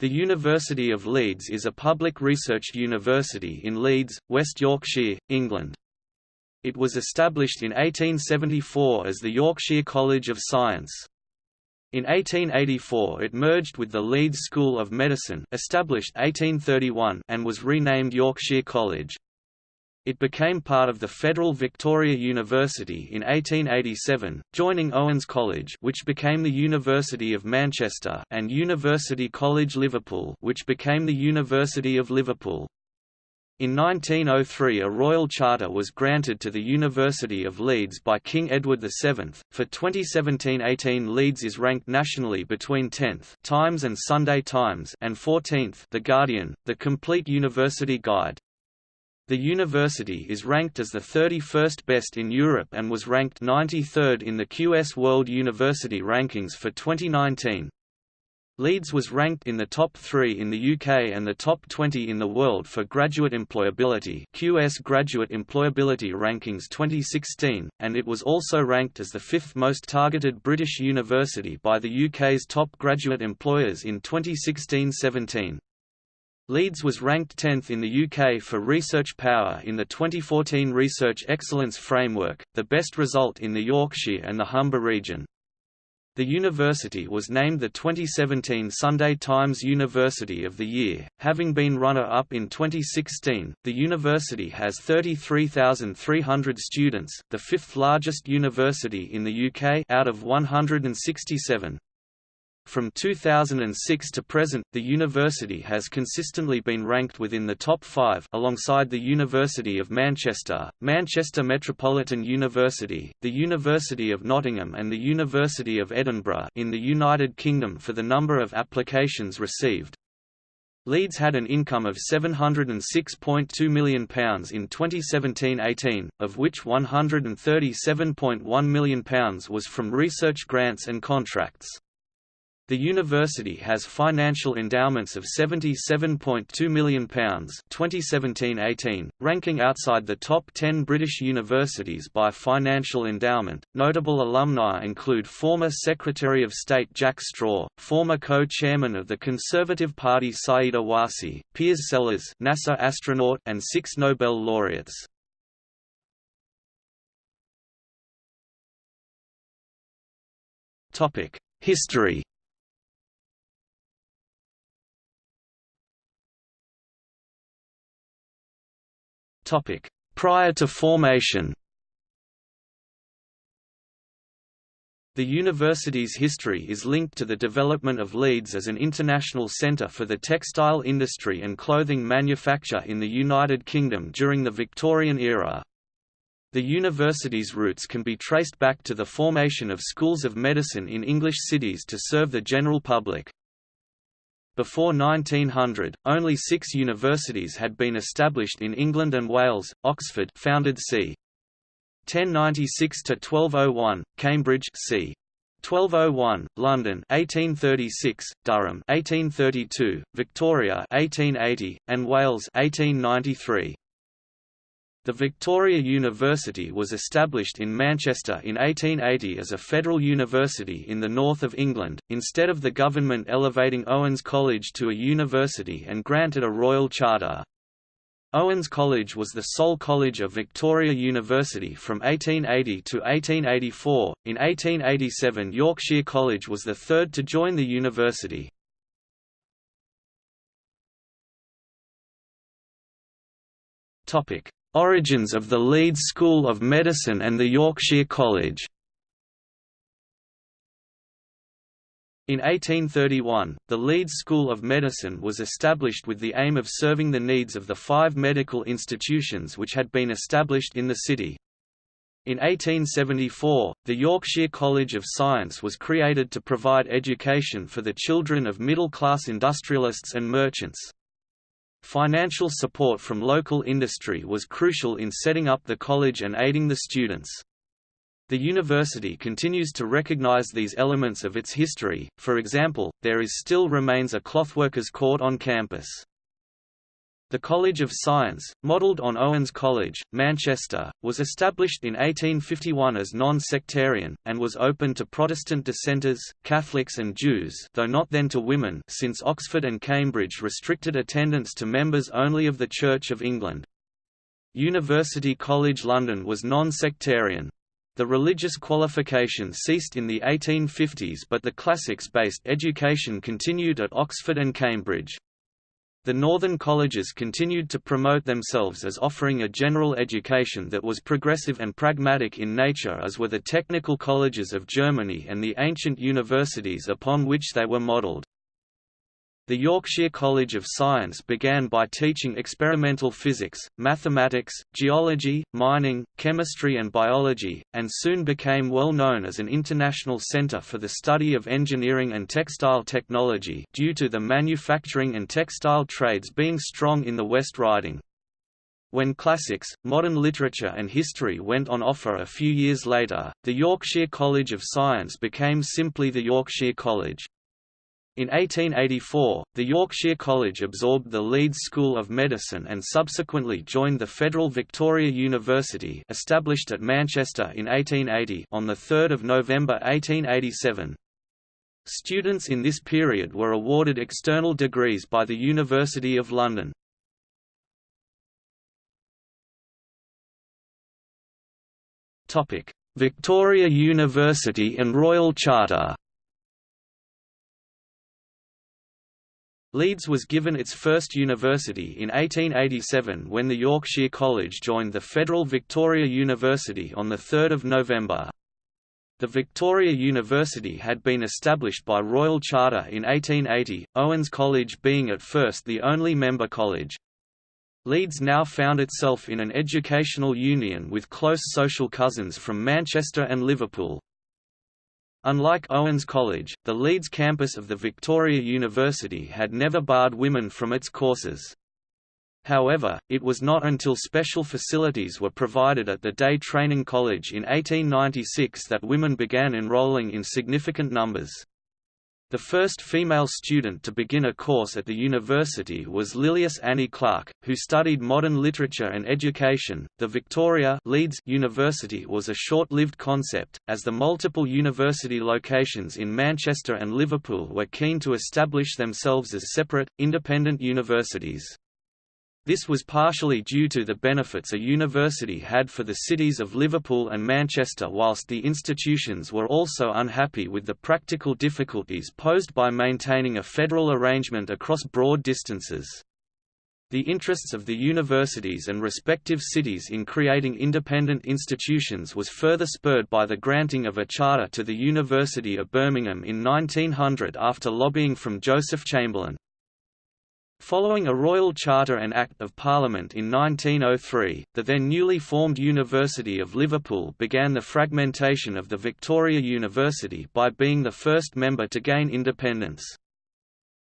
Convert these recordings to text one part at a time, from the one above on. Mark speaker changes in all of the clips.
Speaker 1: The University of Leeds is a public research university in Leeds, West Yorkshire, England. It was established in 1874 as the Yorkshire College of Science. In 1884 it merged with the Leeds School of Medicine established 1831 and was renamed Yorkshire College. It became part of the Federal Victoria University in 1887, joining Owens College which became the University of Manchester and University College Liverpool which became the University of Liverpool. In 1903 a royal charter was granted to the University of Leeds by King Edward VII. For 2017-18 Leeds is ranked nationally between 10th Times and Sunday Times and 14th The Guardian, the complete university guide. The university is ranked as the 31st best in Europe and was ranked 93rd in the QS World University Rankings for 2019. Leeds was ranked in the top 3 in the UK and the top 20 in the world for graduate employability QS Graduate Employability Rankings 2016, and it was also ranked as the fifth most targeted British university by the UK's top graduate employers in 2016-17. Leeds was ranked 10th in the UK for research power in the 2014 Research Excellence Framework, the best result in the Yorkshire and the Humber region. The university was named the 2017 Sunday Times University of the Year, having been runner-up in 2016. The university has 33,300 students, the fifth largest university in the UK out of 167. From 2006 to present, the university has consistently been ranked within the top five alongside the University of Manchester, Manchester Metropolitan University, the University of Nottingham and the University of Edinburgh in the United Kingdom for the number of applications received. Leeds had an income of £706.2 million in 2017–18, of which £137.1 million was from research grants and contracts. The university has financial endowments of £77.2 million 2017-18, ranking outside the top 10 British universities by financial endowment. Notable alumni include former Secretary of State Jack Straw, former co-chairman of the Conservative Party Sayeeda Warsi, Piers Sellers, NASA astronaut, and six Nobel laureates. History Prior to formation The university's history is linked to the development of Leeds as an international centre for the textile industry and clothing manufacture in the United Kingdom during the Victorian era. The university's roots can be traced back to the formation of schools of medicine in English cities to serve the general public. Before 1900, only six universities had been established in England and Wales, Oxford founded c. 1096–1201, Cambridge c. 1201, London 1836, Durham 1832, Victoria 1880, and Wales 1893. The Victoria University was established in Manchester in 1880 as a federal university in the north of England, instead of the government elevating Owens College to a university and granted a royal charter. Owens College was the sole college of Victoria University from 1880 to 1884. In 1887, Yorkshire College was the third to join the university. Topic: Origins of the Leeds School of Medicine and the Yorkshire College In 1831, the Leeds School of Medicine was established with the aim of serving the needs of the five medical institutions which had been established in the city. In 1874, the Yorkshire College of Science was created to provide education for the children of middle-class industrialists and merchants. Financial support from local industry was crucial in setting up the college and aiding the students. The university continues to recognize these elements of its history, for example, there is still remains a clothworkers' court on campus. The College of Science, modelled on Owens College, Manchester, was established in 1851 as non-sectarian, and was open to Protestant dissenters, Catholics and Jews though not then to women since Oxford and Cambridge restricted attendance to members only of the Church of England. University College London was non-sectarian. The religious qualification ceased in the 1850s but the classics-based education continued at Oxford and Cambridge. The northern colleges continued to promote themselves as offering a general education that was progressive and pragmatic in nature as were the technical colleges of Germany and the ancient universities upon which they were modelled. The Yorkshire College of Science began by teaching experimental physics, mathematics, geology, mining, chemistry and biology, and soon became well known as an international centre for the study of engineering and textile technology due to the manufacturing and textile trades being strong in the West Riding. When classics, modern literature and history went on offer a few years later, the Yorkshire College of Science became simply the Yorkshire College. In 1884, the Yorkshire College absorbed the Leeds School of Medicine and subsequently joined the Federal Victoria University established at Manchester in 1880 on 3 November 1887. Students in this period were awarded external degrees by the University of London. Victoria University and Royal Charter Leeds was given its first university in 1887 when the Yorkshire College joined the Federal Victoria University on 3 November. The Victoria University had been established by Royal Charter in 1880, Owens College being at first the only member college. Leeds now found itself in an educational union with close social cousins from Manchester and Liverpool. Unlike Owens College, the Leeds campus of the Victoria University had never barred women from its courses. However, it was not until special facilities were provided at the Day Training College in 1896 that women began enrolling in significant numbers. The first female student to begin a course at the university was Lilias Annie Clark, who studied modern literature and education. The Victoria Leeds University was a short-lived concept, as the multiple university locations in Manchester and Liverpool were keen to establish themselves as separate, independent universities. This was partially due to the benefits a university had for the cities of Liverpool and Manchester whilst the institutions were also unhappy with the practical difficulties posed by maintaining a federal arrangement across broad distances. The interests of the universities and respective cities in creating independent institutions was further spurred by the granting of a charter to the University of Birmingham in 1900 after lobbying from Joseph Chamberlain. Following a Royal Charter and Act of Parliament in 1903, the then newly formed University of Liverpool began the fragmentation of the Victoria University by being the first member to gain independence.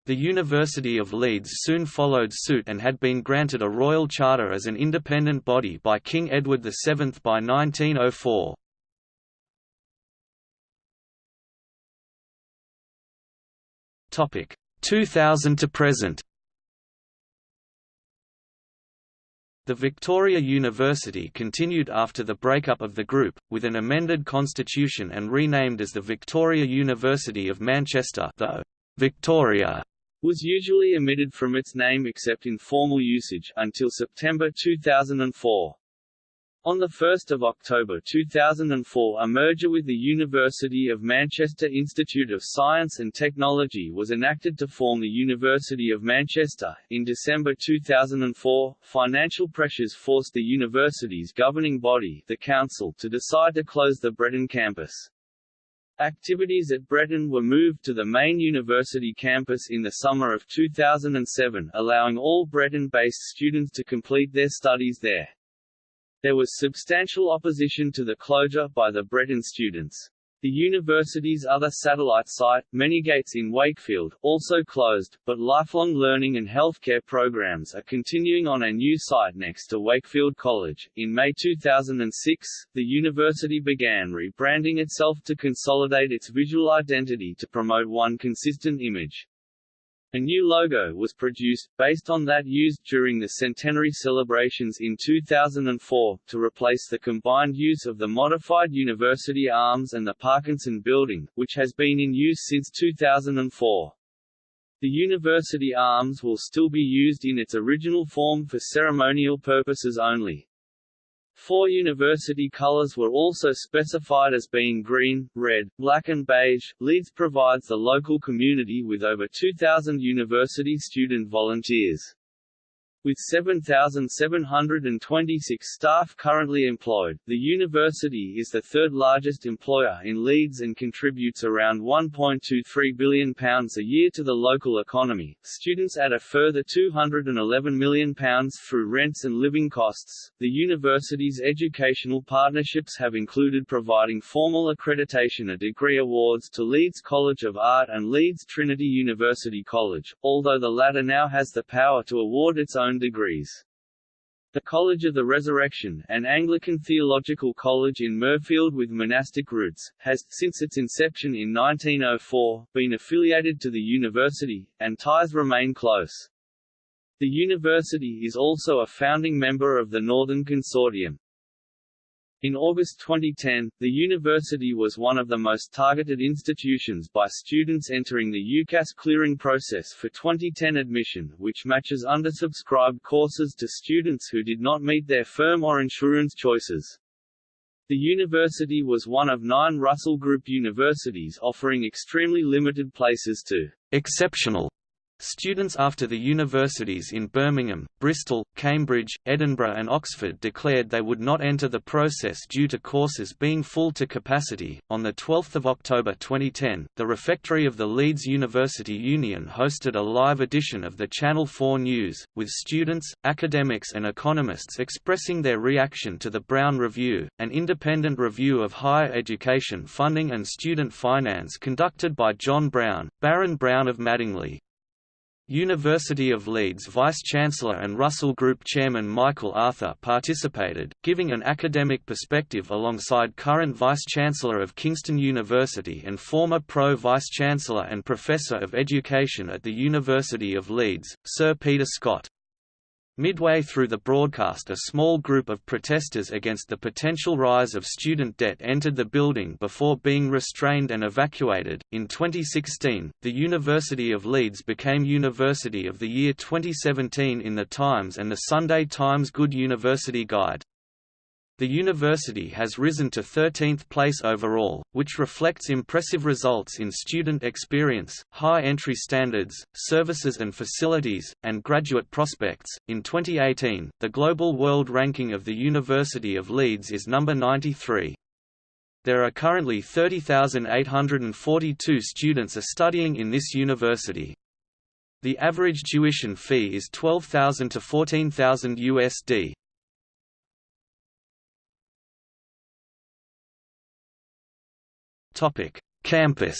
Speaker 1: The University of Leeds soon followed suit and had been granted a royal charter as an independent body by King Edward VII by 1904. 2000 to present The Victoria University continued after the breakup of the group, with an amended constitution and renamed as the Victoria University of Manchester though Victoria was usually omitted from its name except in formal usage, until September 2004. On 1 October 2004 a merger with the University of Manchester Institute of Science and Technology was enacted to form the University of Manchester. In December 2004, financial pressures forced the university's governing body, the Council, to decide to close the Bretton campus. Activities at Bretton were moved to the main university campus in the summer of 2007 allowing all Bretton-based students to complete their studies there. There was substantial opposition to the closure by the Bretton students. The university's other satellite site, Manygates in Wakefield, also closed, but lifelong learning and healthcare programs are continuing on a new site next to Wakefield College. In May 2006, the university began rebranding itself to consolidate its visual identity to promote one consistent image. A new logo was produced, based on that used during the centenary celebrations in 2004, to replace the combined use of the modified university arms and the Parkinson Building, which has been in use since 2004. The university arms will still be used in its original form for ceremonial purposes only. Four university colors were also specified as being green, red, black and beige. Leeds provides the local community with over 2,000 university student volunteers. With 7,726 staff currently employed, the university is the third largest employer in Leeds and contributes around £1.23 billion a year to the local economy. Students add a further £211 million through rents and living costs. The university's educational partnerships have included providing formal accreditation a degree awards to Leeds College of Art and Leeds Trinity University College, although the latter now has the power to award its own degrees. The College of the Resurrection, an Anglican theological college in Mirfield with monastic roots, has, since its inception in 1904, been affiliated to the university, and ties remain close. The university is also a founding member of the Northern Consortium. In August 2010, the university was one of the most targeted institutions by students entering the UCAS clearing process for 2010 admission, which matches undersubscribed courses to students who did not meet their firm or insurance choices. The university was one of nine Russell Group universities offering extremely limited places to exceptional Students after the universities in Birmingham, Bristol, Cambridge, Edinburgh and Oxford declared they would not enter the process due to courses being full to capacity. On the 12th of October 2010, the refectory of the Leeds University Union hosted a live edition of the Channel 4 News, with students, academics and economists expressing their reaction to the Brown Review, an independent review of higher education funding and student finance conducted by John Brown, Baron Brown of Madingley. University of Leeds Vice-Chancellor and Russell Group Chairman Michael Arthur participated, giving an academic perspective alongside current Vice-Chancellor of Kingston University and former Pro Vice-Chancellor and Professor of Education at the University of Leeds, Sir Peter Scott. Midway through the broadcast a small group of protesters against the potential rise of student debt entered the building before being restrained and evacuated. In 2016, the University of Leeds became University of the Year 2017 in The Times and the Sunday Times Good University Guide. The university has risen to 13th place overall, which reflects impressive results in student experience, high entry standards, services and facilities, and graduate prospects. In 2018, the Global World Ranking of the University of Leeds is number 93. There are currently 30,842 students are studying in this university. The average tuition fee is 12,000 to 14,000 USD. Campus.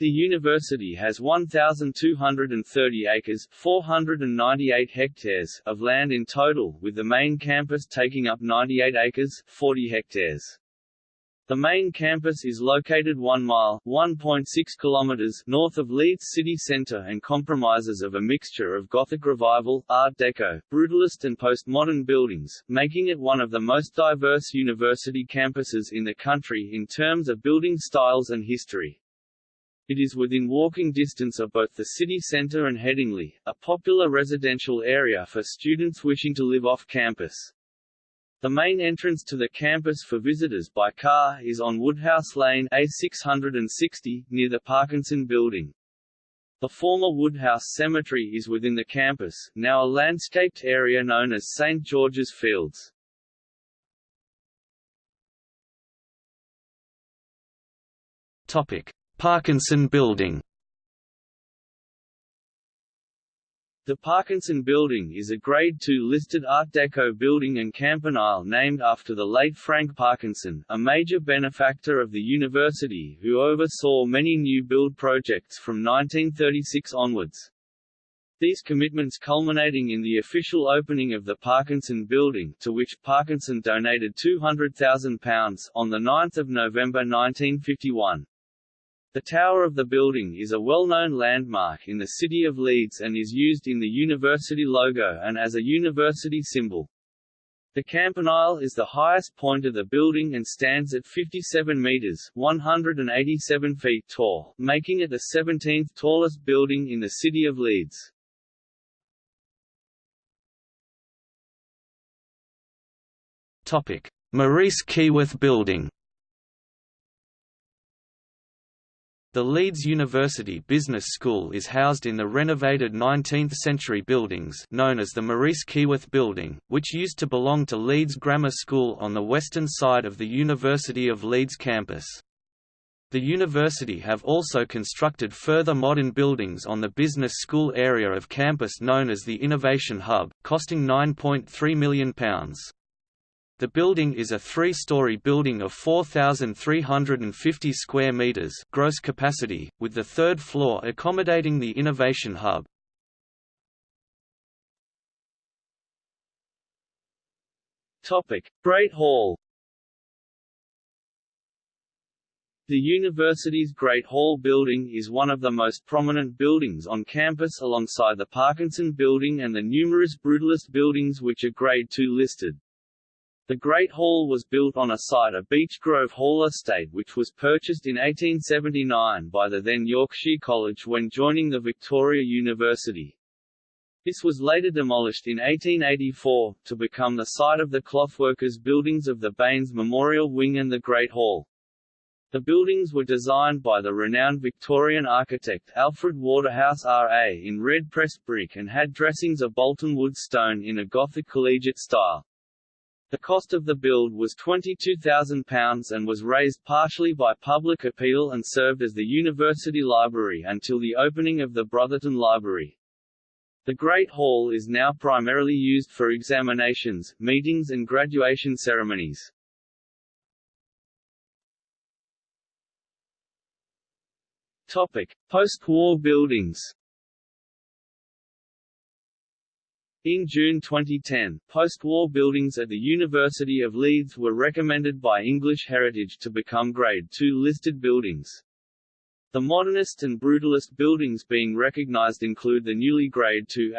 Speaker 2: The university has 1,230 acres 498 hectares of land in total, with the main campus taking up 98 acres 40 hectares. The main campus is located 1 mile (1.6 kilometers) north of Leeds city centre and compromises of a mixture of Gothic Revival, Art Deco, Brutalist and postmodern buildings, making it one of the most diverse university campuses in the country in terms of building styles and history. It is within walking distance of both the city centre and Headingley, a popular residential area for students wishing to live off campus. The main entrance to the campus for visitors by car is on Woodhouse Lane A660, near the Parkinson Building. The former Woodhouse Cemetery is within the campus, now a landscaped area known as St. George's Fields.
Speaker 1: Parkinson Building
Speaker 2: The Parkinson Building is a Grade II listed Art Deco building and campanile named after the late Frank Parkinson, a major benefactor of the university who oversaw many new build projects from 1936 onwards. These commitments culminating in the official opening of the Parkinson Building to which Parkinson donated £200,000 on 9 November 1951. The tower of the building is a well-known landmark in the city of Leeds and is used in the university logo and as a university symbol. The campanile is the highest point of the building and stands at 57 meters (187 feet) tall, making it the 17th tallest building in the city of Leeds.
Speaker 1: Maurice Keyworth Building. The Leeds University Business School is housed in the renovated 19th-century buildings known as the Maurice Keyworth Building, which used to belong to Leeds Grammar School on the western side of the University of Leeds campus. The university have also constructed further modern buildings on the business school area of campus known as the Innovation Hub, costing £9.3 million. The building is a three-story building of 4,350 square meters gross capacity, with the third floor accommodating the Innovation Hub.
Speaker 2: Topic: Great Hall. The university's Great Hall building is one of the most prominent buildings on campus alongside the Parkinson Building and the numerous Brutalist buildings which are Grade II listed. The Great Hall was built on a site of Beechgrove Hall estate which was purchased in 1879 by the then Yorkshire College when joining the Victoria University. This was later demolished in 1884, to become the site of the clothworkers' buildings of the Baines Memorial Wing and the Great Hall. The buildings were designed by the renowned Victorian architect Alfred Waterhouse R.A. in red pressed brick and had dressings of Bolton wood stone in a Gothic collegiate style. The cost of the build was £22,000 and was raised partially by public appeal and served as the university library until the opening of the Brotherton Library. The Great Hall is now primarily used for examinations, meetings and graduation ceremonies. Post-war buildings. In June 2010, post-war buildings at the University of Leeds were recommended by English Heritage to become Grade II listed buildings. The modernist and brutalist buildings being recognized include the newly Grade II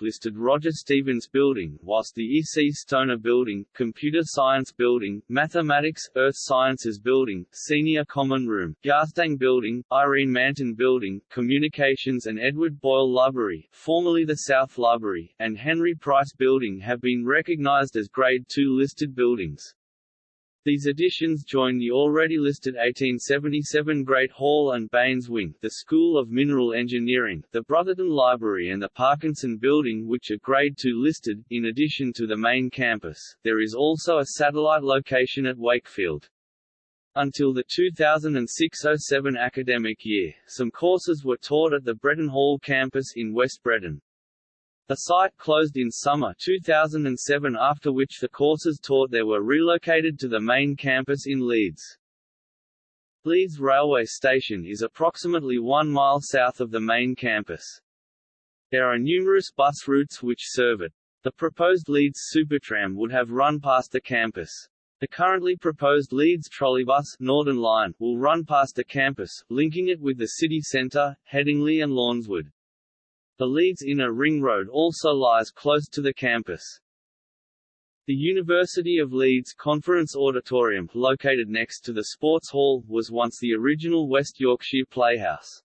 Speaker 2: listed Roger Stevens Building, whilst the E. C. Stoner Building, Computer Science Building, Mathematics, Earth Sciences Building, Senior Common Room, Garstang Building, Irene Manton Building, Communications and Edward Boyle Library, formerly the South Library, and Henry Price Building have been recognized as Grade II listed buildings. These additions join the already listed 1877 Great Hall and Baines Wing, the School of Mineral Engineering, the Brotherton Library and the Parkinson Building which are Grade II listed. In addition to the main campus, there is also a satellite location at Wakefield. Until the 2006–07 academic year, some courses were taught at the Bretton Hall campus in West Bretton. The site closed in summer 2007 after which the courses taught there were relocated to the main campus in Leeds. Leeds Railway Station is approximately one mile south of the main campus. There are numerous bus routes which serve it. The proposed Leeds Supertram would have run past the campus. The currently proposed Leeds Trolleybus Northern Line will run past the campus, linking it with the city centre, Headingley and Lawnswood. The Leeds Inner Ring Road also lies close to the campus. The University of Leeds Conference Auditorium, located next to the Sports Hall, was once the original West Yorkshire Playhouse.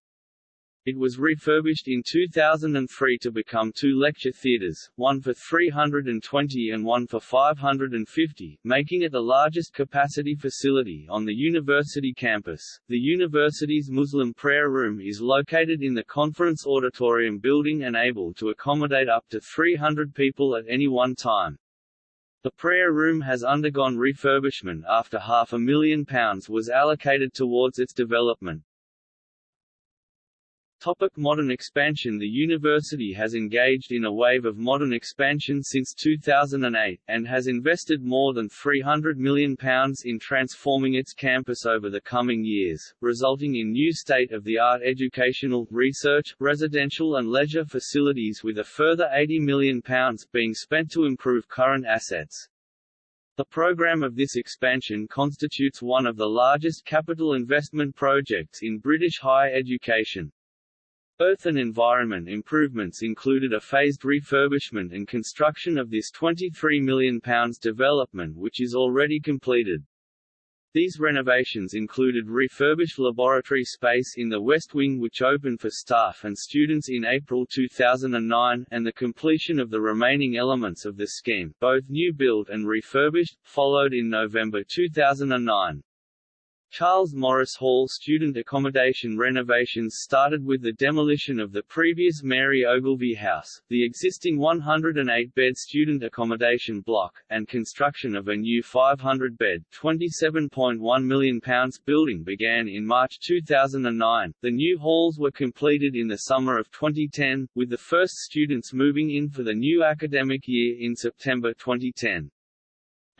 Speaker 2: It was refurbished in 2003 to become two lecture theatres, one for 320 and one for 550, making it the largest capacity facility on the university campus. The university's Muslim prayer room is located in the conference auditorium building and able to accommodate up to 300 people at any one time. The prayer room has undergone refurbishment after half a million pounds was allocated towards its development. Topic modern expansion The university has engaged in a wave of modern expansion since 2008, and has invested more than £300 million in transforming its campus over the coming years, resulting in new state-of-the-art educational, research, residential and leisure facilities with a further £80 million being spent to improve current assets. The program of this expansion constitutes one of the largest capital investment projects in British higher education. Earth and environment improvements included a phased refurbishment and construction of this £23 million development which is already completed. These renovations included refurbished laboratory space in the West Wing which opened for staff and students in April 2009, and the completion of the remaining elements of the scheme both new built and refurbished, followed in November 2009. Charles Morris Hall student accommodation renovations started with the demolition of the previous Mary Ogilvie House, the existing 108-bed student accommodation block, and construction of a new 500-bed £27.1 million building began in March 2009. The new halls were completed in the summer of 2010, with the first students moving in for the new academic year in September 2010.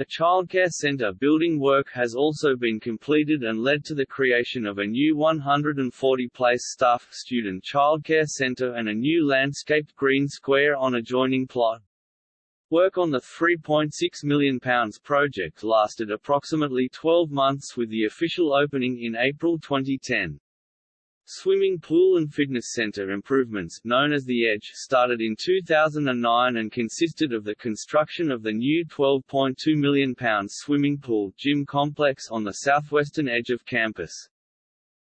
Speaker 2: The childcare centre building work has also been completed and led to the creation of a new 140-place staff student childcare centre and a new landscaped green square on adjoining plot. Work on the £3.6 million project lasted approximately 12 months with the official opening in April 2010. Swimming pool and fitness center improvements known as The Edge started in 2009 and consisted of the construction of the new £12.2 million swimming pool gym complex on the southwestern edge of campus.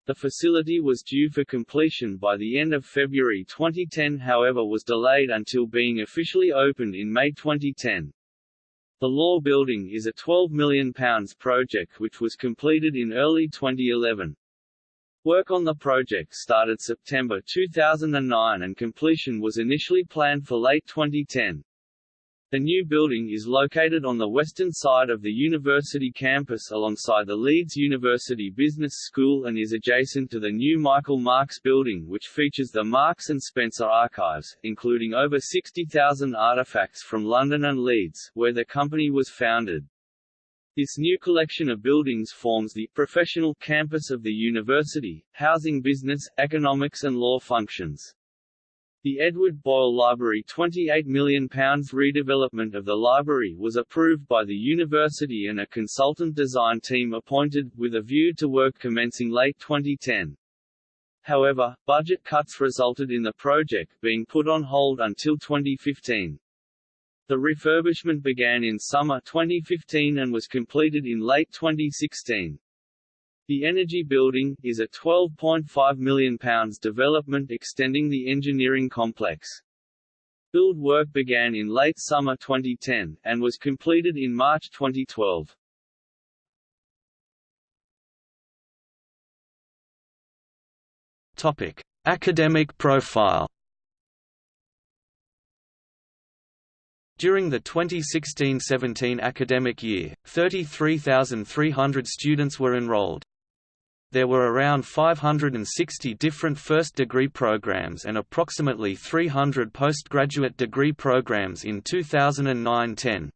Speaker 2: The facility was due for completion by the end of February 2010 however was delayed until being officially opened in May 2010. The Law Building is a £12 million project which was completed in early 2011. Work on the project started September 2009 and completion was initially planned for late 2010. The new building is located on the western side of the university campus alongside the Leeds University Business School and is adjacent to the new Michael Marks building which features the Marks and Spencer archives, including over 60,000 artifacts from London and Leeds, where the company was founded. This new collection of buildings forms the professional campus of the university, housing business, economics and law functions. The Edward Boyle Library £28 million redevelopment of the library was approved by the university and a consultant design team appointed, with a view to work commencing late 2010. However, budget cuts resulted in the project being put on hold until 2015. The refurbishment began in summer 2015 and was completed in late 2016. The Energy Building, is a £12.5 million development extending the engineering complex. Build work began in late summer 2010, and was completed in March 2012.
Speaker 1: Topic. Academic profile During the 2016–17 academic year, 33,300 students were enrolled. There were around 560 different first degree programs and approximately 300 postgraduate degree programs in 2009–10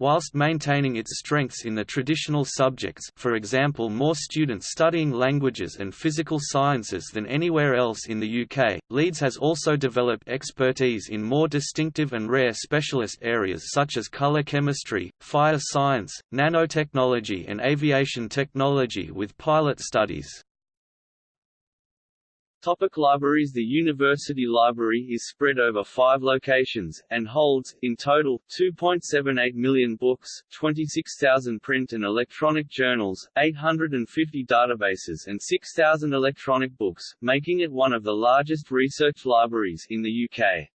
Speaker 1: whilst maintaining its strengths in the traditional subjects for example more students studying languages and physical sciences than anywhere else in the UK, Leeds has also developed expertise in more distinctive and rare specialist areas such as colour chemistry, fire science, nanotechnology and aviation technology with pilot studies.
Speaker 2: Topic libraries The University Library is spread over five locations, and holds, in total, 2.78 million books, 26,000 print and electronic journals, 850 databases and 6,000 electronic books, making it one of the largest research libraries in the UK.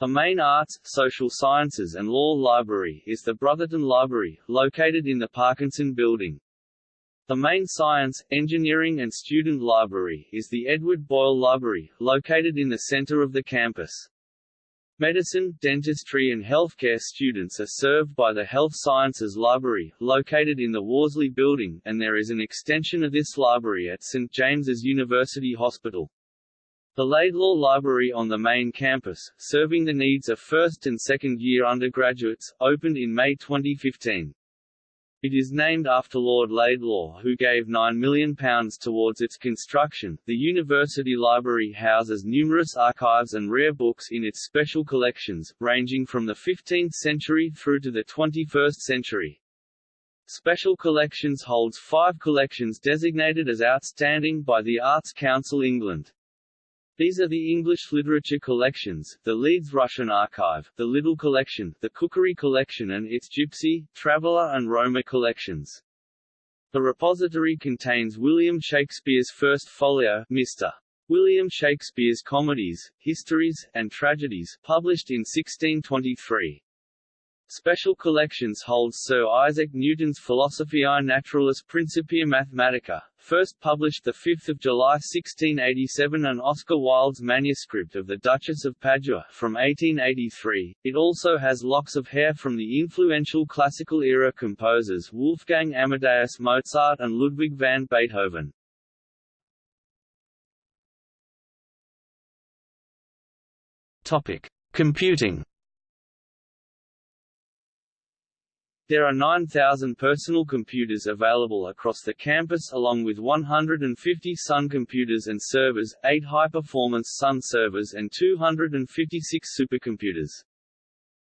Speaker 2: The main arts, social sciences and law library is the Brotherton Library, located in the Parkinson Building. The main science, engineering and student library is the Edward Boyle Library, located in the center of the campus. Medicine, dentistry and healthcare students are served by the Health Sciences Library, located in the Worsley Building, and there is an extension of this library at St James's University Hospital. The Laidlaw Library on the main campus, serving the needs of first and second year undergraduates, opened in May 2015. It is named after Lord Laidlaw who gave £9 million towards its construction. The University Library houses numerous archives and rare books in its special collections, ranging from the 15th century through to the 21st century. Special Collections holds five collections designated as outstanding by the Arts Council England. These are the English Literature Collections, the Leeds Russian Archive, the Little Collection, the Cookery Collection and its Gypsy, Traveller and Roma collections. The repository contains William Shakespeare's first folio, Mr. William Shakespeare's Comedies, Histories, and Tragedies, published in 1623. Special collections holds Sir Isaac Newton's Philosophiae Naturalis Principia Mathematica, first published 5 July 1687 and Oscar Wilde's manuscript of The Duchess of Padua from 1883. It also has locks of hair from the influential classical-era composers Wolfgang Amadeus Mozart and Ludwig van Beethoven.
Speaker 1: Topic: Computing
Speaker 2: There are 9,000 personal computers available across the campus along with 150 Sun computers and servers, 8 high-performance Sun servers and 256 supercomputers.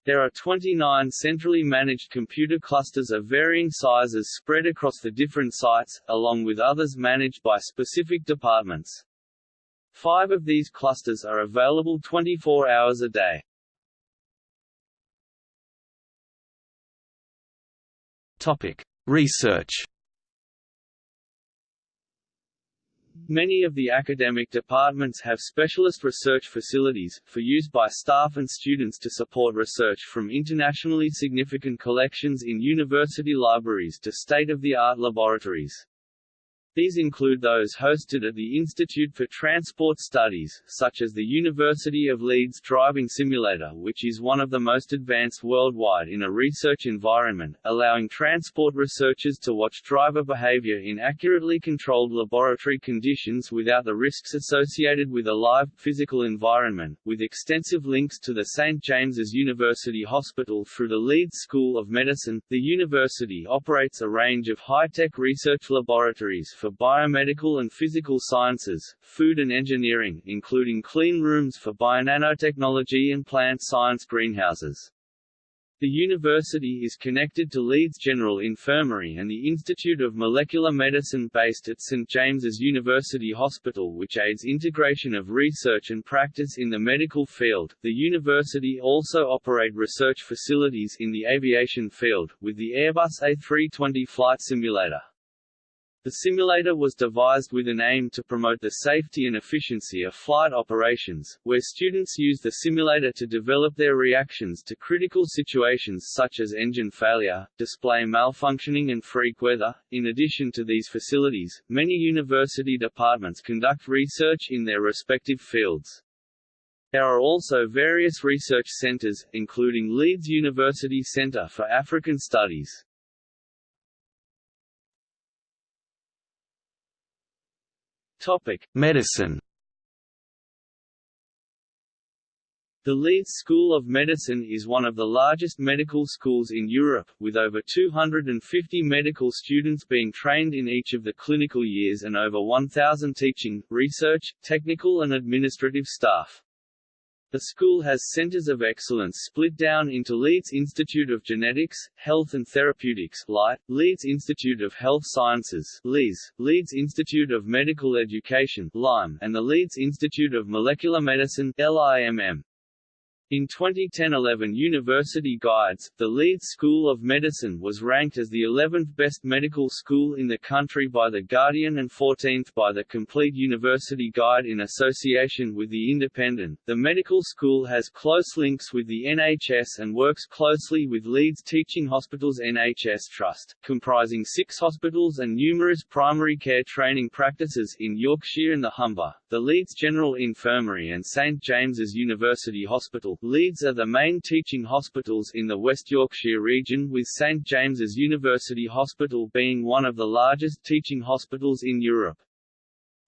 Speaker 2: There are 29 centrally managed computer clusters of varying sizes spread across the different sites, along with others managed by specific departments. Five of these clusters are available 24 hours a day.
Speaker 1: Topic: Research.
Speaker 2: Many of the academic departments have specialist research facilities, for use by staff and students to support research from internationally significant collections in university libraries to state-of-the-art laboratories. These include those hosted at the Institute for Transport Studies, such as the University of Leeds Driving Simulator which is one of the most advanced worldwide in a research environment, allowing transport researchers to watch driver behavior in accurately controlled laboratory conditions without the risks associated with a live, physical environment, with extensive links to the St. James's University Hospital through the Leeds School of Medicine. The university operates a range of high-tech research laboratories for for biomedical and physical sciences, food and engineering including clean rooms for bionanotechnology and plant science greenhouses. The university is connected to Leeds General Infirmary and the Institute of Molecular Medicine based at St James's University Hospital which aids integration of research and practice in the medical field. The university also operate research facilities in the aviation field, with the Airbus A320 flight simulator. The simulator was devised with an aim to promote the safety and efficiency of flight operations, where students use the simulator to develop their reactions to critical situations such as engine failure, display malfunctioning and freak weather. In addition to these facilities, many university departments conduct research in their respective fields. There are also various research centers, including Leeds University Centre for African Studies. Topic:
Speaker 1: Medicine.
Speaker 2: The Leeds School of Medicine is one of the largest medical schools in Europe, with over 250 medical students being trained in each of the clinical years and over 1,000 teaching, research, technical and administrative staff. The school has centers of excellence split down into Leeds Institute of Genetics, Health and Therapeutics Leeds Institute of Health Sciences LIS, Leeds Institute of Medical Education LIME, and the Leeds Institute of Molecular Medicine LIMM. In 2010-11 University Guides, the Leeds School of Medicine was ranked as the 11th best medical school in the country by The Guardian and 14th by the Complete University Guide in association with The Independent. The medical school has close links with the NHS and works closely with Leeds Teaching Hospitals NHS Trust, comprising six hospitals and numerous primary care training practices in Yorkshire and the Humber. The Leeds General Infirmary and St James's University Hospital Leeds are the main teaching hospitals in the West Yorkshire region with St James's University Hospital being one of the largest teaching hospitals in Europe.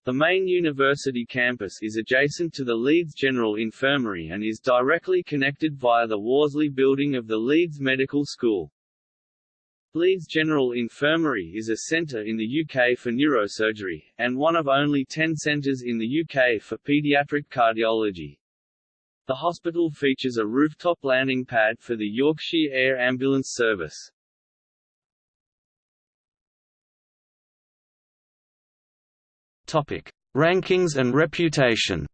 Speaker 2: The main university campus is adjacent to the Leeds General Infirmary and is directly connected via the Worsley building of the Leeds Medical School. Leeds General Infirmary is a centre in the UK for neurosurgery, and one of only ten centres in the UK for paediatric cardiology. The hospital features a rooftop landing pad for the Yorkshire Air Ambulance Service.
Speaker 1: Topic: Rankings and reputation.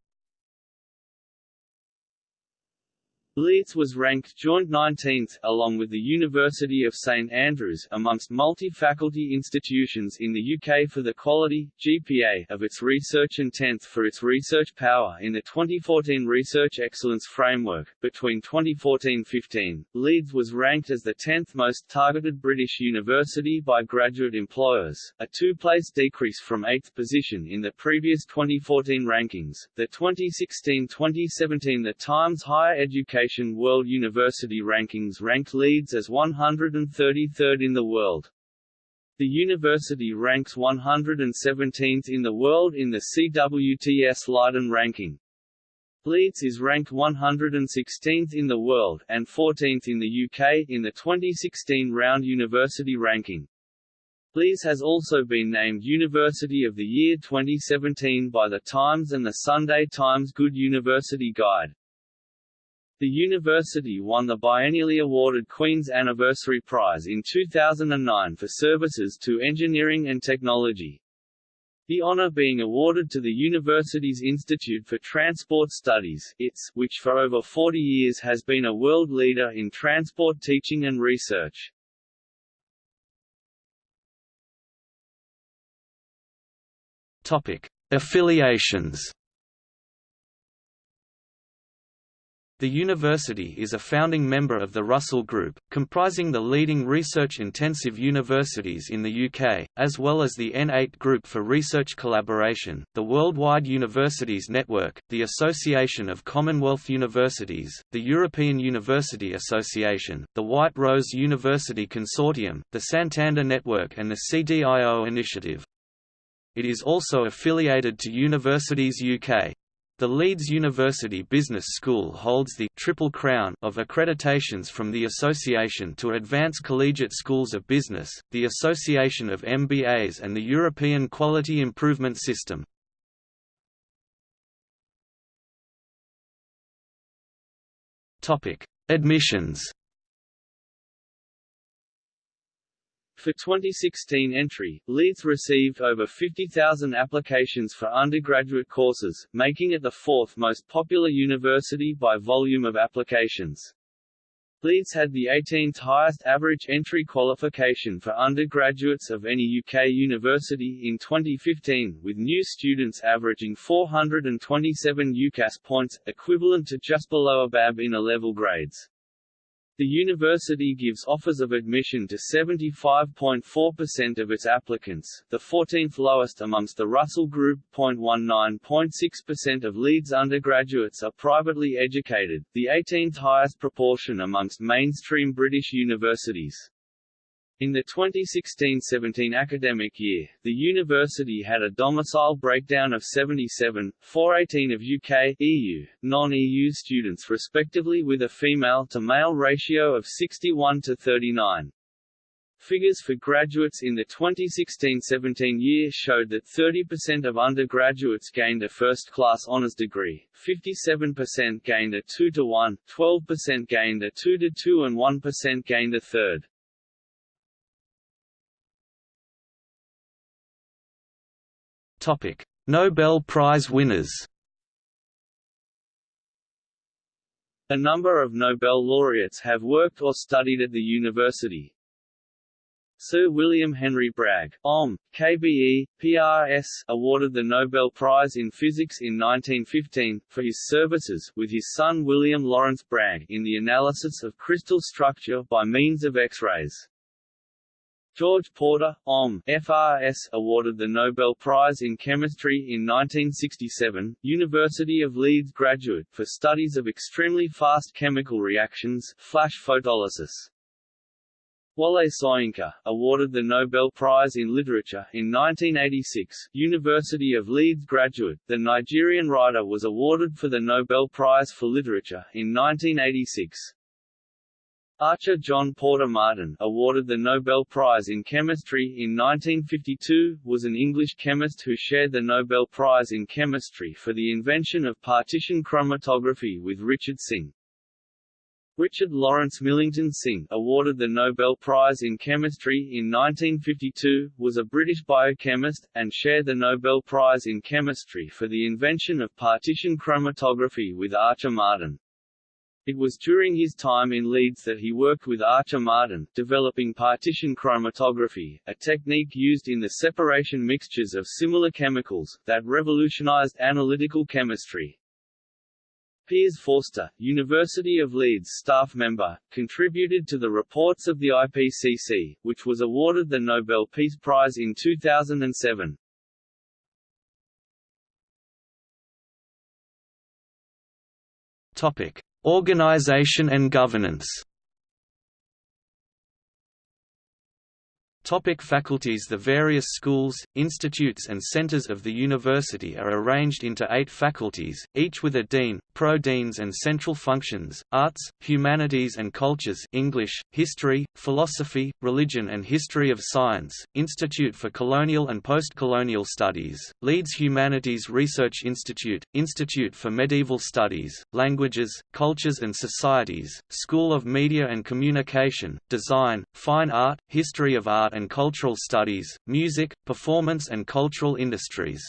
Speaker 2: Leeds was ranked joint 19th, along with the University of St Andrews, amongst multi-faculty institutions in the UK for the quality, GPA, of its research and 10th for its research power in the 2014 Research Excellence Framework. Between 2014-15, Leeds was ranked as the 10th most targeted British university by graduate employers, a two-place decrease from 8th position in the previous 2014 rankings. The 2016-2017 The Times Higher Education World University Rankings ranked Leeds as 133rd in the world. The university ranks 117th in the world in the CWTS Leiden ranking. Leeds is ranked 116th in the world, and 14th in the UK, in the 2016 Round University ranking. Leeds has also been named University of the Year 2017 by The Times and the Sunday Times Good University Guide. The university won the biennially awarded Queen's Anniversary Prize in 2009 for services to engineering and technology. The honour being awarded to the university's Institute for Transport Studies ITS, which for over 40 years has been a world leader in transport teaching and research.
Speaker 1: Topic. Affiliations The university is a founding member of the Russell Group, comprising the leading research-intensive universities in the UK, as well as the N8 Group for Research Collaboration, the Worldwide Universities Network, the Association of Commonwealth Universities, the European University Association, the White Rose University Consortium, the Santander Network and the CDIO Initiative. It is also affiliated to Universities UK. The Leeds University Business School holds the Triple Crown of accreditations from the Association to Advance Collegiate Schools of Business, the Association of MBAs and the European Quality Improvement System. Admissions
Speaker 2: For 2016 entry, Leeds received over 50,000 applications for undergraduate courses, making it the fourth most popular university by volume of applications. Leeds had the 18th highest average entry qualification for undergraduates of any UK university in 2015, with new students averaging 427 UCAS points, equivalent to just below a BAB in A-level grades. The university gives offers of admission to 75.4% of its applicants, the 14th lowest amongst the Russell Group. 19.6% of Leeds undergraduates are privately educated, the 18th highest proportion amongst mainstream British universities. In the 2016-17 academic year, the university had a domicile breakdown of 77, 418 of UK, EU, non-EU students respectively with a female-to-male ratio of 61 to 39. Figures for graduates in the 2016-17 year showed that 30% of undergraduates gained a first-class honours degree, 57% gained a 2-to-1, 12% gained a 2-to-2 and 1% gained a third.
Speaker 1: Topic: Nobel Prize winners.
Speaker 2: A number of Nobel laureates have worked or studied at the university. Sir William Henry Bragg, OM, KBE, PRS, awarded the Nobel Prize in Physics in 1915, for his services with his son William Lawrence Bragg in the analysis of crystal structure by means of X-rays. George Porter, OM, FRS, awarded the Nobel Prize in Chemistry in 1967, University of Leeds graduate, for studies of extremely fast chemical reactions, flash photolysis. Wole Soyinka, awarded the Nobel Prize in Literature in 1986, University of Leeds graduate. The Nigerian writer was awarded for the Nobel Prize for Literature in 1986. Archer John Porter Martin, awarded the Nobel Prize in Chemistry in 1952, was an English chemist who shared the Nobel Prize in Chemistry for the invention of partition chromatography with Richard Synge. Richard Lawrence Millington Synge, awarded the Nobel Prize in Chemistry in 1952, was a British biochemist, and shared the Nobel Prize in Chemistry for the invention of partition chromatography with Archer Martin. It was during his time in Leeds that he worked with Archer Martin, developing partition chromatography, a technique used in the separation mixtures of similar chemicals, that revolutionized analytical chemistry. Piers Forster, University of Leeds staff member, contributed to the reports of the IPCC, which was awarded the Nobel Peace Prize in 2007.
Speaker 1: Topic: Organization and governance Topic faculties The various schools, institutes and centers of the university are arranged into eight faculties, each with a dean, pro-deans and central functions, arts, humanities and cultures English, history, philosophy, religion and history of science, Institute for Colonial and Postcolonial Studies, Leeds Humanities Research Institute, Institute for Medieval Studies, Languages, Cultures and Societies, School of Media and Communication, Design, Fine Art, History of Art and Cultural Studies, Music, Performance and Cultural Industries.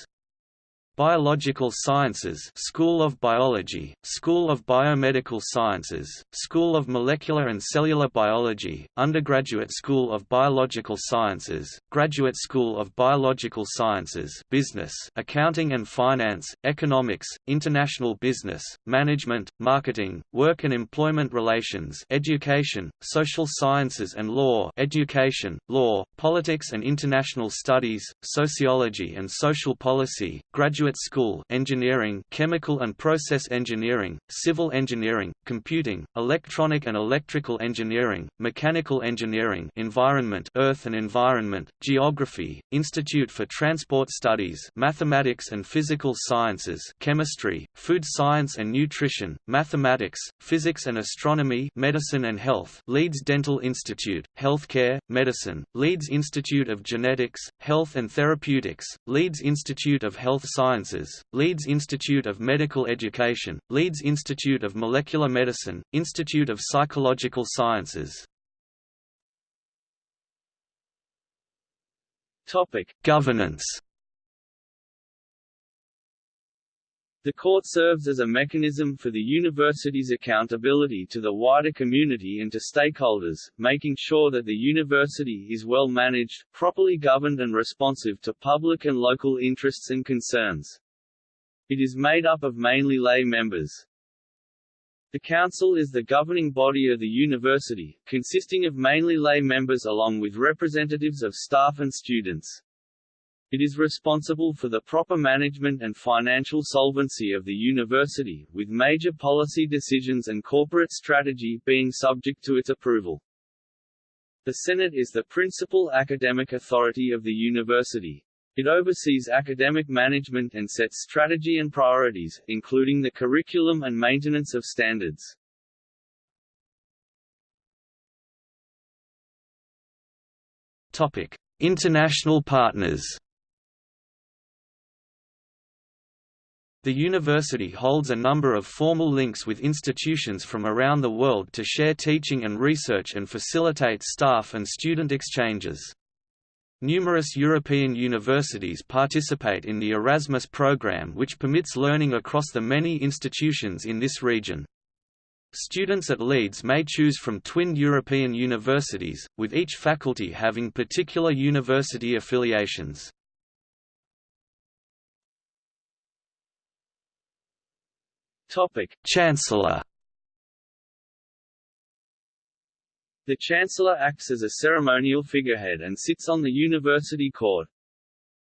Speaker 1: Biological Sciences School of Biology, School of Biomedical Sciences, School of Molecular and Cellular Biology, Undergraduate School of Biological Sciences, Graduate School of Biological Sciences Business, Accounting and Finance, Economics, International Business, Management, Marketing, Work and Employment Relations Education, Social Sciences and Law Education, Law, Politics and International Studies, Sociology and Social Policy, Graduate Graduate School Engineering Chemical and Process Engineering, Civil Engineering, Computing, Electronic and Electrical Engineering, Mechanical Engineering Environment Earth and Environment, Geography, Institute for Transport Studies Mathematics and Physical Sciences Chemistry, Food Science and Nutrition, Mathematics, Physics and Astronomy Medicine and Health Leeds Dental Institute, Healthcare, Medicine, Leeds Institute of Genetics, Health and Therapeutics, Leeds Institute of Health Science Sciences, Leeds Institute of Medical Education, Leeds Institute of Molecular Medicine, Institute of Psychological Sciences.
Speaker 2: Topic:
Speaker 1: Governance.
Speaker 2: The court serves as a mechanism for the university's accountability to the wider community and to stakeholders, making sure that the university is well managed, properly governed and responsive to public and local interests and concerns. It is made up of mainly lay members. The Council is the governing body of the university, consisting of mainly lay members along with representatives of staff and students. It is responsible for the proper management and financial solvency of the university, with major policy decisions and corporate strategy being subject to its approval. The Senate is the principal academic authority of the university. It oversees academic management and sets strategy and priorities, including the curriculum and maintenance of standards.
Speaker 1: Topic: International partners. The university holds a number of formal links with institutions from around the world to share teaching and research and facilitate staff and student exchanges. Numerous European universities participate in the Erasmus program which permits learning across the many institutions in this region. Students at Leeds may choose from twinned European universities, with each faculty having particular university affiliations.
Speaker 2: Topic:
Speaker 1: Chancellor.
Speaker 2: The Chancellor acts as a ceremonial figurehead and sits on the university court.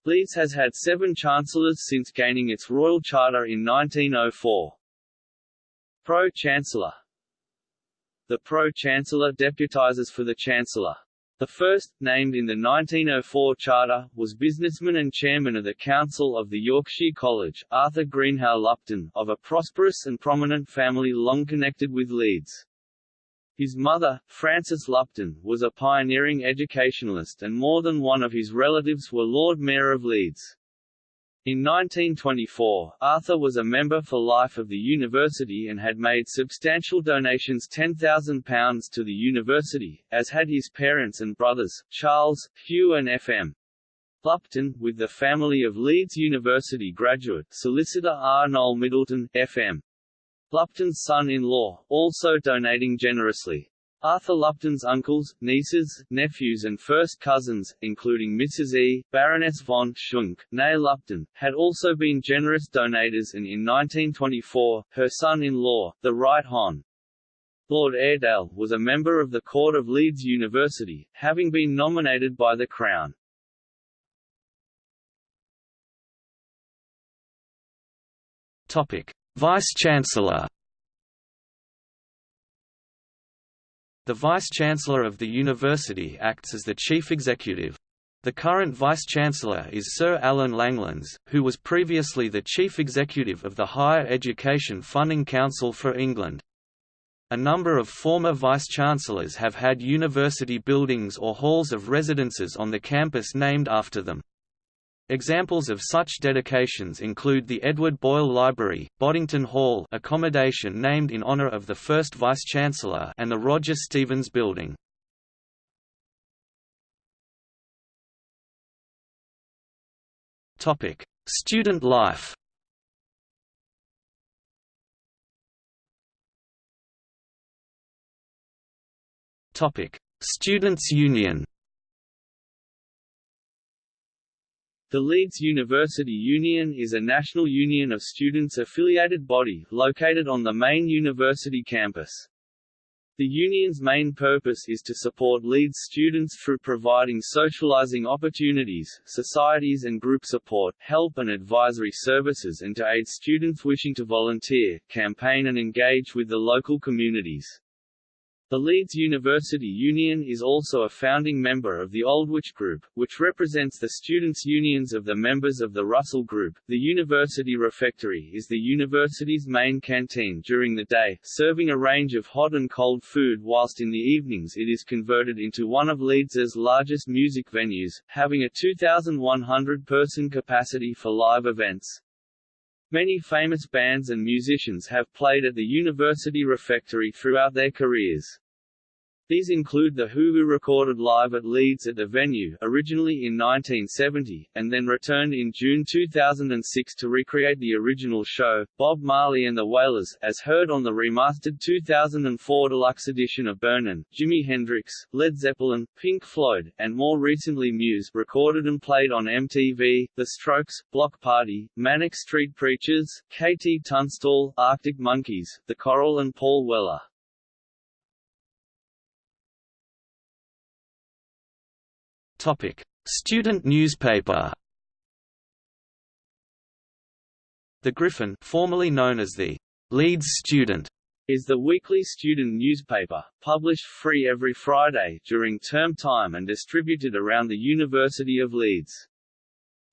Speaker 2: Leeds has had seven chancellors since gaining its royal charter in 1904. Pro-Chancellor The Pro-Chancellor deputises for the Chancellor. The first, named in the 1904 charter, was businessman and chairman of the Council of the Yorkshire College, Arthur Greenhow Lupton, of a prosperous and prominent family long connected with Leeds. His mother, Frances Lupton, was a pioneering educationalist and more than one of his relatives were Lord Mayor of Leeds. In 1924, Arthur was a member for life of the university and had made substantial donations £10,000 to the university, as had his parents and brothers, Charles, Hugh and F.M. Lupton, with the family of Leeds University graduate, solicitor R. Noel Middleton, F.M. Lupton's son-in-law, also donating generously. Arthur Lupton's uncles, nieces, nephews and first cousins, including Mrs. E., Baroness von Schunk, née Lupton, had also been generous donators and in 1924, her son-in-law, the Right Hon. Lord Airedale, was a member of the Court of Leeds University, having been nominated by the Crown.
Speaker 1: Vice-Chancellor The Vice-Chancellor of the University acts as the Chief Executive. The current Vice-Chancellor is Sir Alan Langlands, who was previously the Chief Executive of the Higher Education Funding Council for England. A number of former Vice-Chancellors have had university buildings or halls of residences on the campus named after them. Examples of such dedications include the Edward Boyle Library, Boddington Hall accommodation named in honour of the first Vice-Chancellor and the Roger Stevens Building. Student life Students' Union
Speaker 2: The Leeds University Union is a national union of students-affiliated body, located on the main university campus. The union's main purpose is to support Leeds students through providing socializing opportunities, societies and group support, help and advisory services and to aid students wishing to volunteer, campaign and engage with the local communities. The Leeds University Union is also a founding member of the Aldwych Group, which represents the students' unions of the members of the Russell Group. The University Refectory is the university's main canteen during the day, serving a range of hot and cold food whilst in the evenings it is converted into one of Leeds's largest music venues, having a 2,100-person capacity for live events. Many famous bands and musicians have played at the University Refectory throughout their careers. These include The Who who recorded live at Leeds at the venue originally in 1970, and then returned in June 2006 to recreate the original show, Bob Marley and the Wailers, as heard on the remastered 2004 deluxe edition of Burnin', Jimi Hendrix, Led Zeppelin, Pink Floyd, and more recently Muse recorded and played on MTV, The Strokes, Bloc Party, Manic Street Preachers, KT Tunstall, Arctic Monkeys, The Coral and Paul Weller.
Speaker 1: Topic: Student newspaper. The Griffin, formerly known as the Leeds Student,
Speaker 2: is the weekly student newspaper, published free every Friday during term time and distributed around the University of Leeds.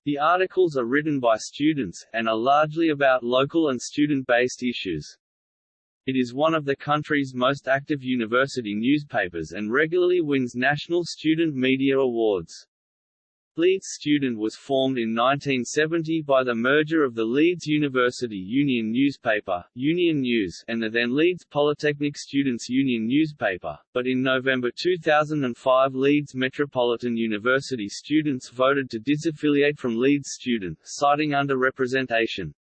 Speaker 2: The articles are written by students, and are largely about local and student-based issues. It is one of the country's most active university newspapers and regularly wins national student media awards. Leeds Student was formed in 1970 by the merger of the Leeds University Union newspaper, Union News, and the then Leeds Polytechnic Students' Union newspaper, but in November 2005 Leeds Metropolitan University students voted to disaffiliate from Leeds Student, citing underrepresentation.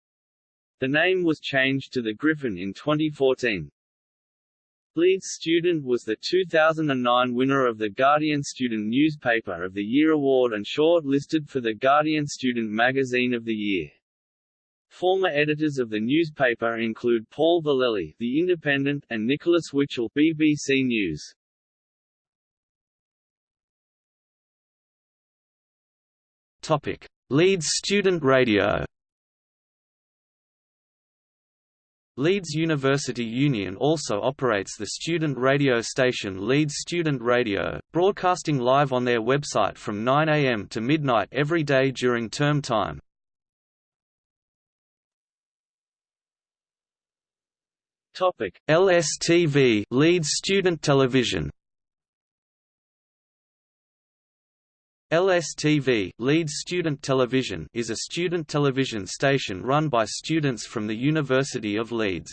Speaker 2: The name was changed to the Griffin in 2014. Leeds Student was the 2009 winner of the Guardian Student Newspaper of the Year award and short-listed for the Guardian Student Magazine of the Year. Former editors of the newspaper include Paul Vallely, The Independent, and Nicholas Witchell, BBC News.
Speaker 1: Topic: Leeds Student Radio. Leeds University Union also operates the student radio station Leeds Student Radio, broadcasting live on their website from 9 am to midnight every day during term time.
Speaker 2: Topic:
Speaker 1: LSTV Leeds Student Television. LSTV Leeds Student Television is a student television station run by students from the University of Leeds.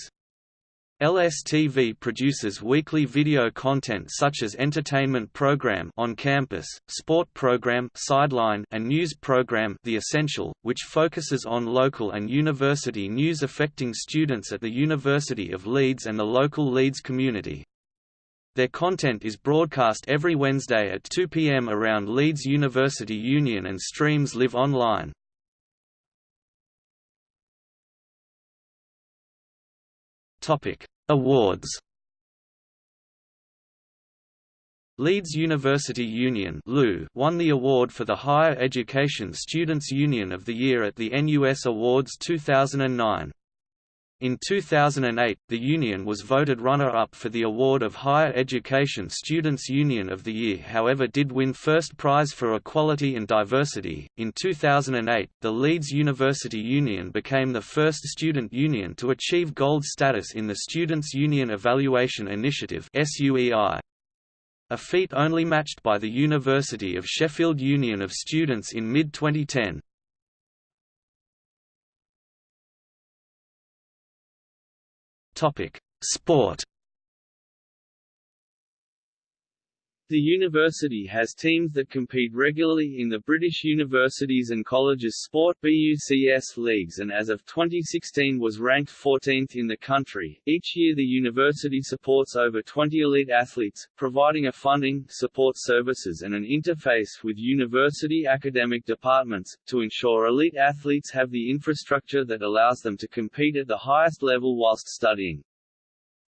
Speaker 1: LSTV produces weekly video content such as entertainment program on campus, sport program Sideline and news program The Essential, which focuses on local and university news affecting students at the University of Leeds and the local Leeds community. Their content is broadcast every Wednesday at 2 p.m. around Leeds University Union and streams live online. Awards. Leeds University Union won the award for the Higher Education Students Union of the Year at the NUS Awards 2009. In 2008, the union was voted runner-up for the award of Higher Education Students Union of the Year however did win first prize for equality and diversity. In 2008, the Leeds University Union became the first student union to achieve gold status in the Students' Union Evaluation Initiative (SUEI). A feat only matched by the University of Sheffield Union of Students in mid-2010. Topic: Sport.
Speaker 2: The university has teams that compete regularly in the British Universities and Colleges Sport BUCS leagues and as of 2016 was ranked 14th in the country. Each year the university supports over 20 elite athletes, providing a funding, support services and an interface with university academic departments, to ensure elite athletes have the infrastructure that allows them to compete at the highest level whilst studying.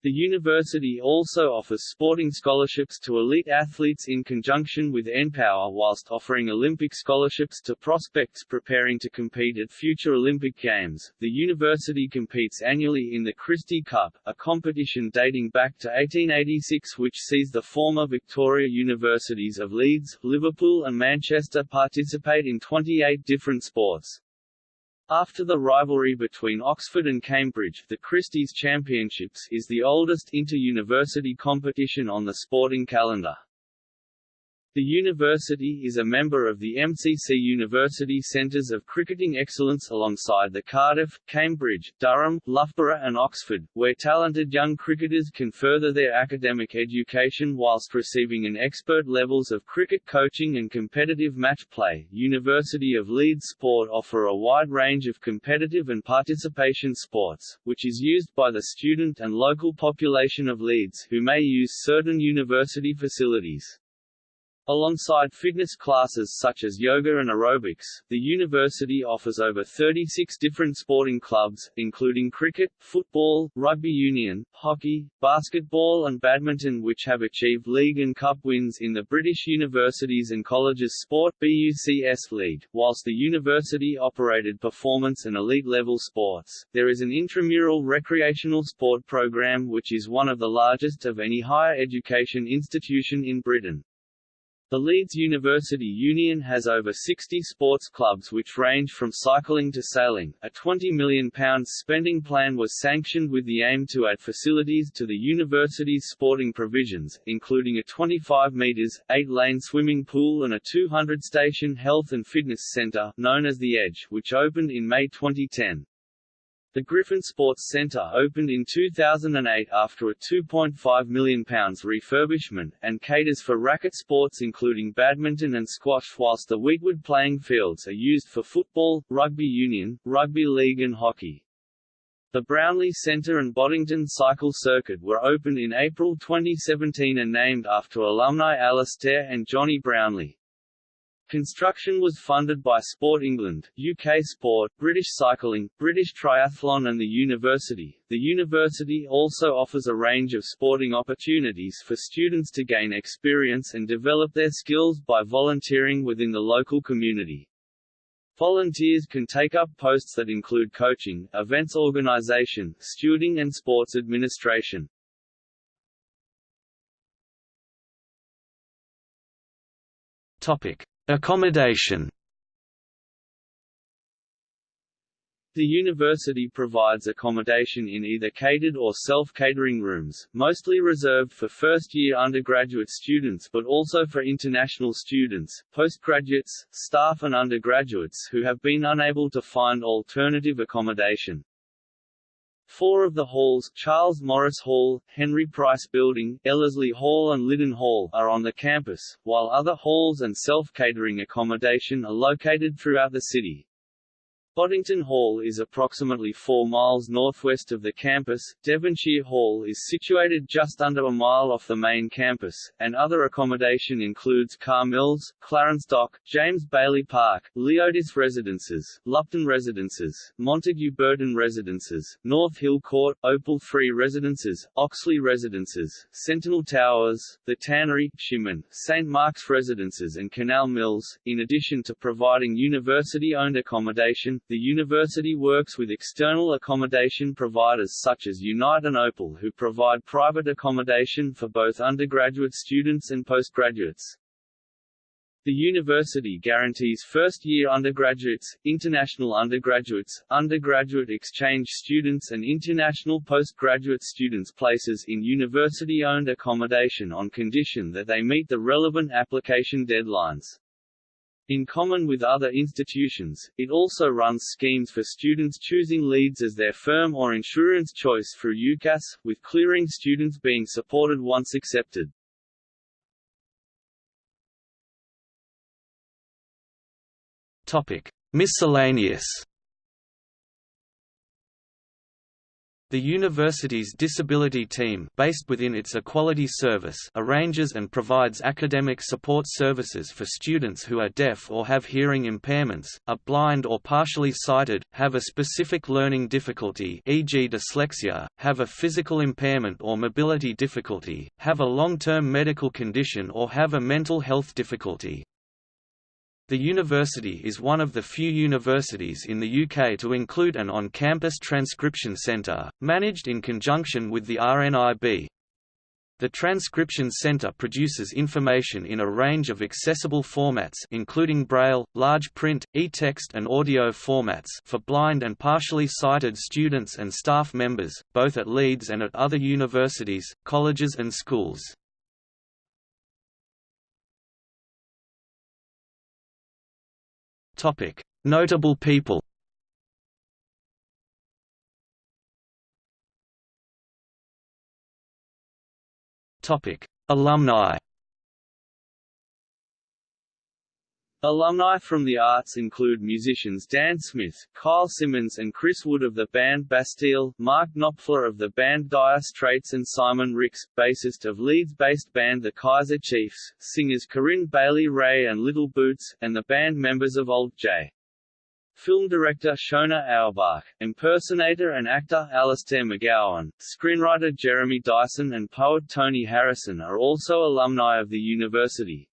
Speaker 2: The university also offers sporting scholarships to elite athletes in conjunction with NPower whilst offering Olympic scholarships to prospects preparing to compete at future Olympic Games. The university competes annually in the Christie Cup, a competition dating back to 1886 which sees the former Victoria Universities of Leeds, Liverpool and Manchester participate in 28 different sports. After the rivalry between Oxford and Cambridge, the Christie's Championships is the oldest inter-university competition on the sporting calendar. The university is a member of the MCC University Centres of Cricketing Excellence alongside the Cardiff, Cambridge, Durham, Loughborough and Oxford, where talented young cricketers can further their academic education whilst receiving an expert levels of cricket coaching and competitive match play. University of Leeds Sport offer a wide range of competitive and participation sports, which is used by the student and local population of Leeds who may use certain university facilities. Alongside fitness classes such as yoga and aerobics, the university offers over 36 different sporting clubs, including cricket, football, rugby union, hockey, basketball and badminton which have achieved league and cup wins in the British Universities and Colleges Sport BUCS League. Whilst the university operated performance and elite level sports, there is an intramural recreational sport program which is one of the largest of any higher education institution in Britain. The Leeds University Union has over 60 sports clubs which range from cycling to sailing. A £20 million spending plan was sanctioned with the aim to add facilities to the university's sporting provisions, including a 25 metres, 8-lane swimming pool and a 200-station health and fitness centre, known as The Edge, which opened in May 2010. The Griffin Sports Centre opened in 2008 after a £2.5 million refurbishment, and caters for racket sports including badminton and squash whilst the Weetwood playing fields are used for football, rugby union, rugby league and hockey. The Brownlee Centre and Boddington Cycle Circuit were opened in April 2017 and named after alumni Alistair and Johnny Brownlee. Construction was funded by Sport England, UK Sport, British Cycling, British Triathlon and the university. The university also offers a range of sporting opportunities for students to gain experience and develop their skills by volunteering within the local community. Volunteers can take up posts that include coaching, events organization, stewarding and sports administration.
Speaker 1: Topic: Accommodation
Speaker 2: The university provides accommodation in either catered or self-catering rooms, mostly reserved for first-year undergraduate students but also for international students, postgraduates, staff and undergraduates who have been unable to find alternative accommodation. Four of the halls Charles Morris Hall, Henry Price Building, Ellerslie Hall and Lyddon Hall are on the campus, while other halls and self-catering accommodation are located throughout the city. Boddington Hall is approximately 4 miles northwest of the campus, Devonshire Hall is situated just under a mile off the main campus, and other accommodation includes Carr Mills, Clarence Dock, James Bailey Park, Leodis Residences, Lupton Residences, Montague Burton Residences, North Hill Court, Opal 3 Residences, Oxley Residences, Sentinel Towers, The Tannery, Shimmin, St. Mark's Residences and Canal Mills. In addition to providing university-owned accommodation, the university works with external accommodation providers such as Unite and Opal who provide private accommodation for both undergraduate students and postgraduates. The university guarantees first-year undergraduates, international undergraduates, undergraduate exchange students and international postgraduate students places in university-owned accommodation on condition that they meet the relevant application deadlines. In common with other institutions, it also runs schemes for students choosing Leeds as their firm or insurance choice through UCAS, with clearing students being supported once accepted.
Speaker 1: Topic: Miscellaneous The university's disability team based within its Equality Service arranges and provides academic support services for students who are deaf or have hearing impairments, are blind or partially sighted, have a specific learning difficulty e.g. dyslexia, have a physical impairment or mobility difficulty, have a long-term medical condition or have a mental health difficulty. The university is one of the few universities in the UK to include an on-campus transcription centre, managed in conjunction with the RNIB. The Transcription Centre produces information in a range of accessible formats including Braille, large print, e-text and audio formats for blind and partially sighted students and staff members, both at Leeds and at other universities, colleges and schools. Topic: Notable people. Topic: Alumni.
Speaker 2: Alumni from the arts include musicians Dan Smith, Kyle Simmons and Chris Wood of the band Bastille, Mark Knopfler of the band Dire Straits and Simon Rix, bassist of Leeds-based band The Kaiser Chiefs, singers Corinne Bailey Rae and Little Boots, and the band members of Alt J. Film director Shona Auerbach, impersonator and actor Alistair McGowan, screenwriter Jeremy Dyson and poet Tony Harrison are also alumni of the university.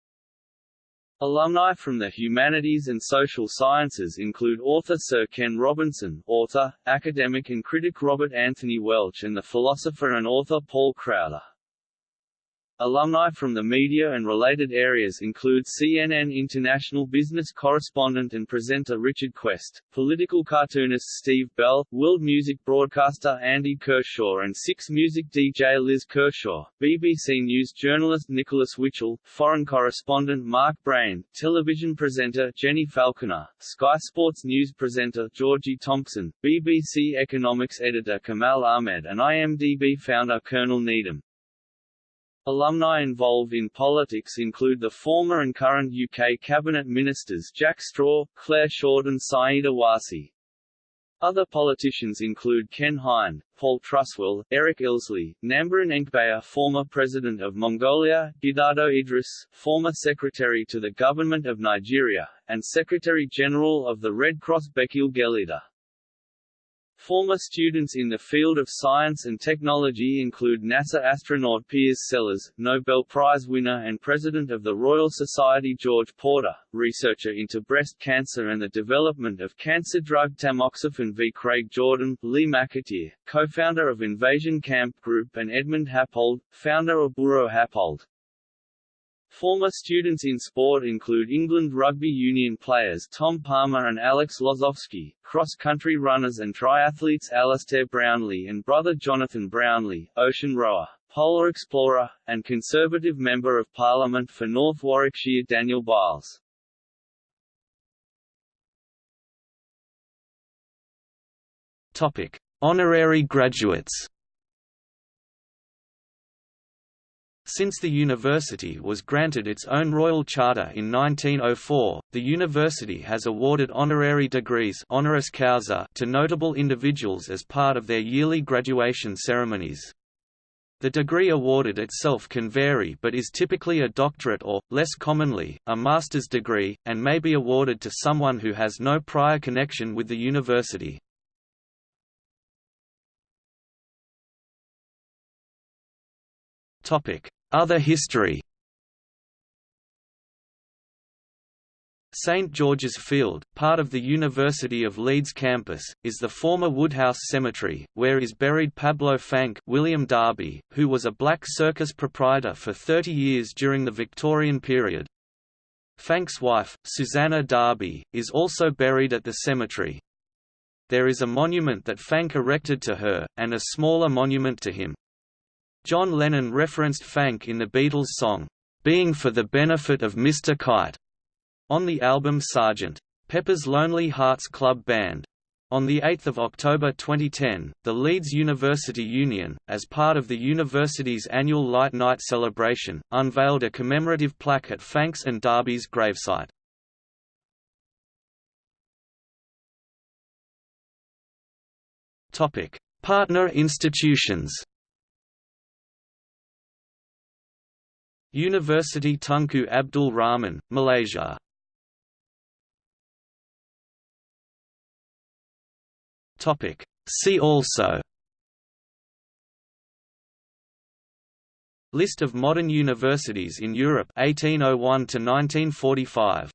Speaker 2: Alumni from the humanities and social sciences include author Sir Ken Robinson, author, academic and critic Robert Anthony Welch and the philosopher and author Paul Crowther. Alumni from the media and related areas include CNN international business correspondent and presenter Richard Quest, political cartoonist Steve Bell, world music broadcaster Andy Kershaw and Six Music DJ Liz Kershaw, BBC News journalist Nicholas Witchell, foreign correspondent Mark Brayne, television presenter Jenny Falconer, Sky Sports News presenter Georgie Thompson, BBC economics editor Kamal Ahmed and IMDb founder Colonel Needham. Alumni involved in politics include the former and current UK cabinet ministers Jack Straw, Clare Short and Sayeeda Warsi. Other politicians include Ken Hind, Paul Truswell, Eric Ilsley, Nambaryn Enkhbayar former President of Mongolia, Gidado Idris, former Secretary to the Government of Nigeria, and Secretary-General of the Red Cross Bekele Geleta. Former students in the field of science and technology include NASA astronaut Piers Sellers, Nobel Prize winner and President of the Royal Society George Porter, researcher into breast cancer and the development of cancer drug tamoxifen v. Craig Jordan, Lee McAteer, co-founder of Invasion Camp Group and Edmund Happold, founder of Buro Happold. Former students in sport include England rugby union players Tom Palmer and Alex Lozowski, cross-country runners and triathletes Alistair Brownlee and brother Jonathan Brownlee, ocean rower, polar explorer, and Conservative Member of Parliament for North Warwickshire Daniel Byles.
Speaker 1: Topic: Honorary graduates. Since the university was granted its own royal charter in 1904, the university has awarded honorary degrees honoris causa to notable individuals as part of their yearly graduation ceremonies. The degree awarded itself can vary but is typically a doctorate or, less commonly, a master's degree, and may be awarded to someone who has no prior connection with the university. Other history St George's Field, part of the University of Leeds campus, is the former Woodhouse Cemetery, where is buried Pablo Fanque William Darby, who was a black circus proprietor for 30 years during the Victorian period. Fanque's wife, Susanna Darby, is also buried at the cemetery. There is a monument that Fanque erected to her, and a smaller monument to him. John Lennon referenced Fanque in the Beatles' song, "'Being for the Benefit of Mr. Kite' on the album Sgt. Pepper's Lonely Hearts Club Band. On 8 October 2010, the Leeds University Union, as part of the university's annual Light Night celebration, unveiled a commemorative plaque at Fanques and Darby's gravesite. Partner institutions University Tunku Abdul Rahman, Malaysia. See also. List of modern universities in Europe 1801 to 1945